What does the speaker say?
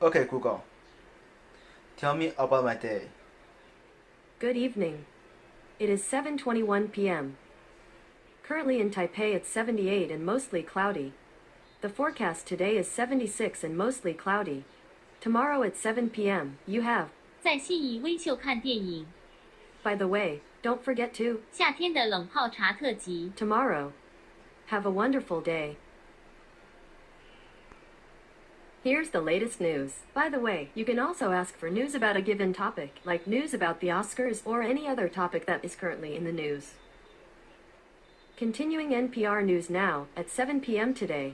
Okay, Google. Tell me about my day. Good evening. It is 7:21 p.m. Currently in Taipei it's 78 and mostly cloudy. The forecast today is 76 and mostly cloudy. Tomorrow at 7 p.m. you have. 在信义威秀看电影， By the way, don't forget to 夏天的冷泡茶特辑。 tomorrow. Have a wonderful day. Here's the latest news. By the way, you can also ask for news about a given topic, like news about the Oscars or any other topic that is currently in the news. Continuing NPR News now, at 7 p.m. today,